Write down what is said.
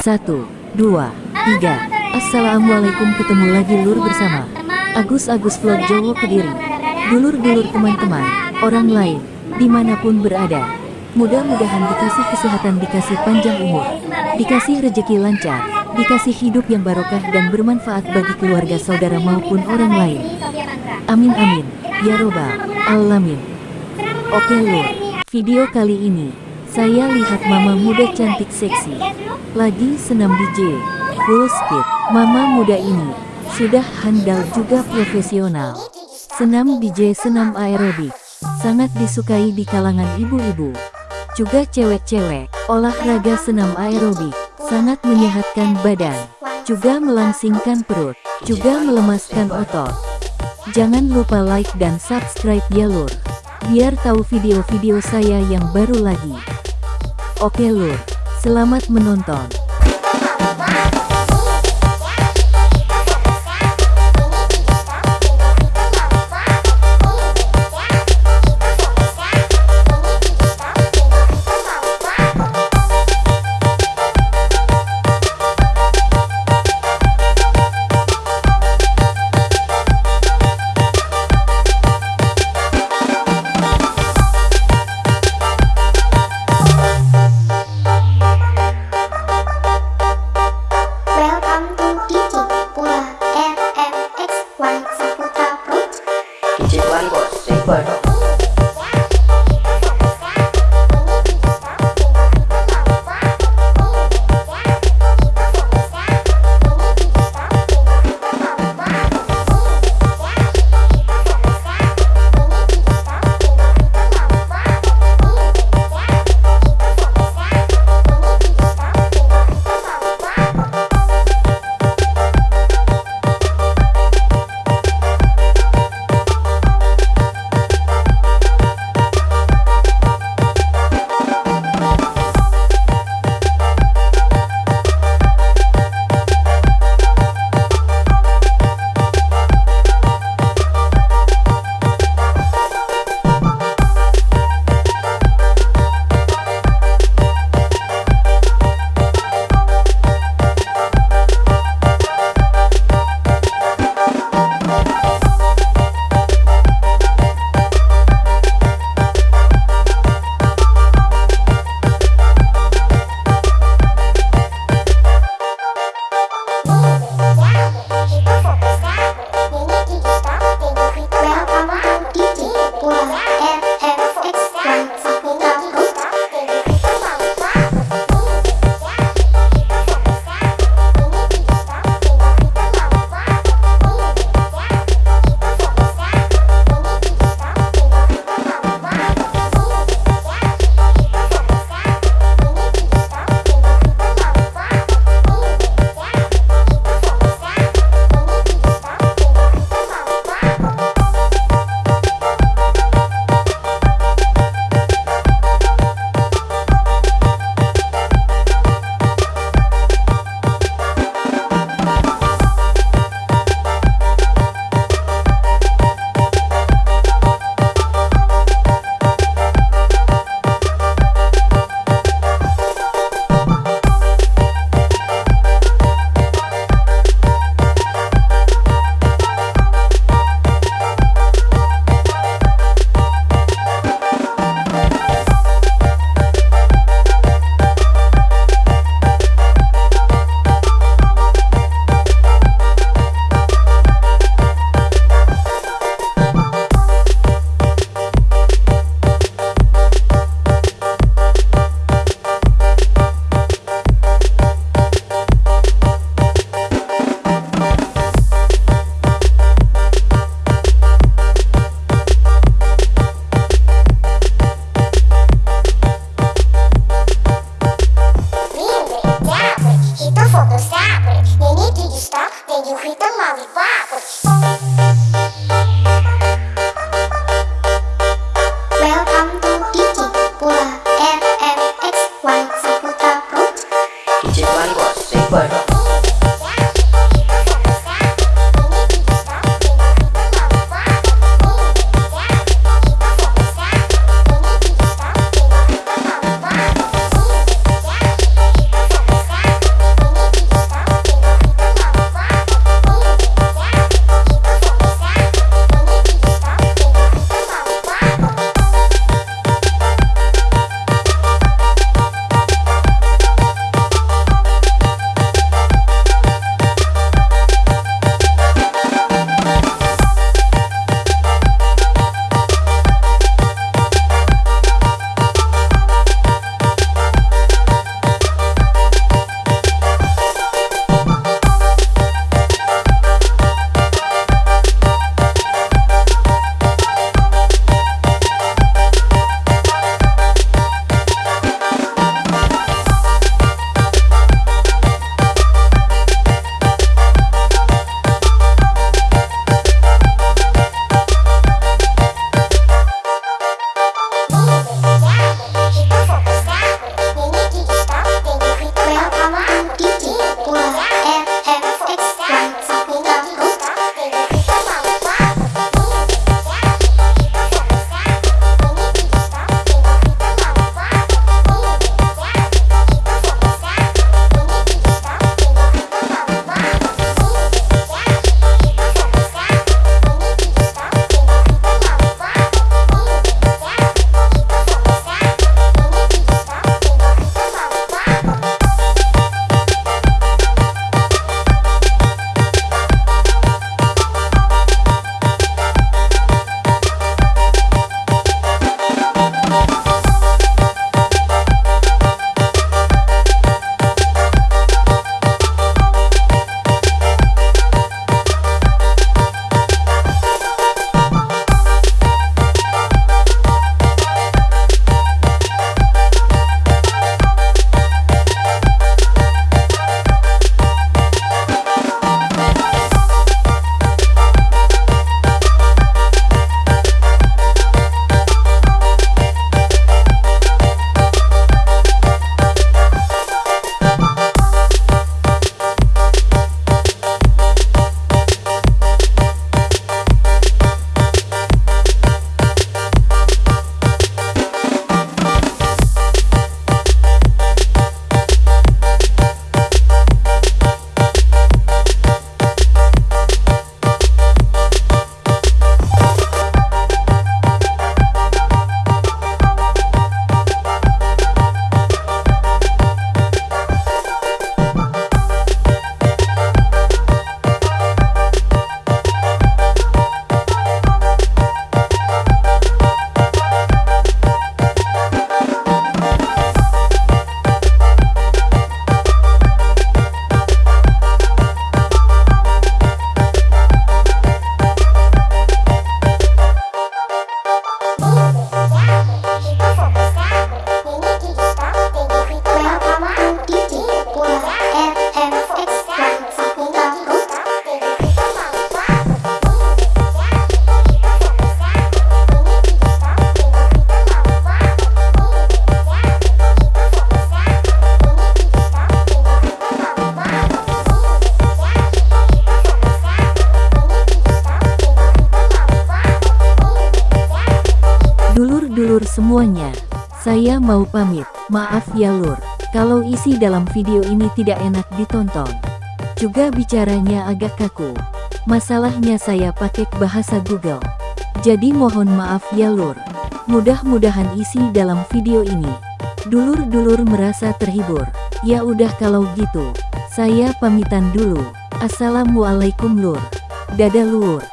Satu, dua, tiga. Assalamualaikum ketemu lagi lur bersama Agus-Agus Vlog Jowo Kediri. Dulur-dulur teman-teman, orang lain, di mana pun berada. Mudah-mudahan dikasih kesehatan, dikasih panjang umur, dikasih rejeki lancar, dikasih hidup yang barokah dan bermanfaat bagi keluarga saudara maupun orang lain. Amin amin, ya robbal alamin. Oke lur, video kali ini, saya lihat mama muda cantik seksi, lagi senam DJ, full speed. Mama muda ini, sudah handal juga profesional. Senam DJ senam aerobik, sangat disukai di kalangan ibu-ibu. Juga cewek-cewek, olahraga senam aerobik, sangat menyehatkan badan, juga melangsingkan perut, juga melemaskan otot. Jangan lupa like dan subscribe ya lur, biar tahu video-video saya yang baru lagi. Oke lur, selamat menonton. teapăr Și tot focul se apără Nene, tu you stop, then you hit the lollipop semuanya. Saya mau pamit. Maaf ya lur, kalau isi dalam video ini tidak enak ditonton. Juga bicaranya agak kaku. Masalahnya saya pakai bahasa Google. Jadi mohon maaf ya lur. Mudah-mudahan isi dalam video ini. Dulur-dulur merasa terhibur. Ya udah kalau gitu. Saya pamitan dulu. Assalamualaikum lur. Dadah lur.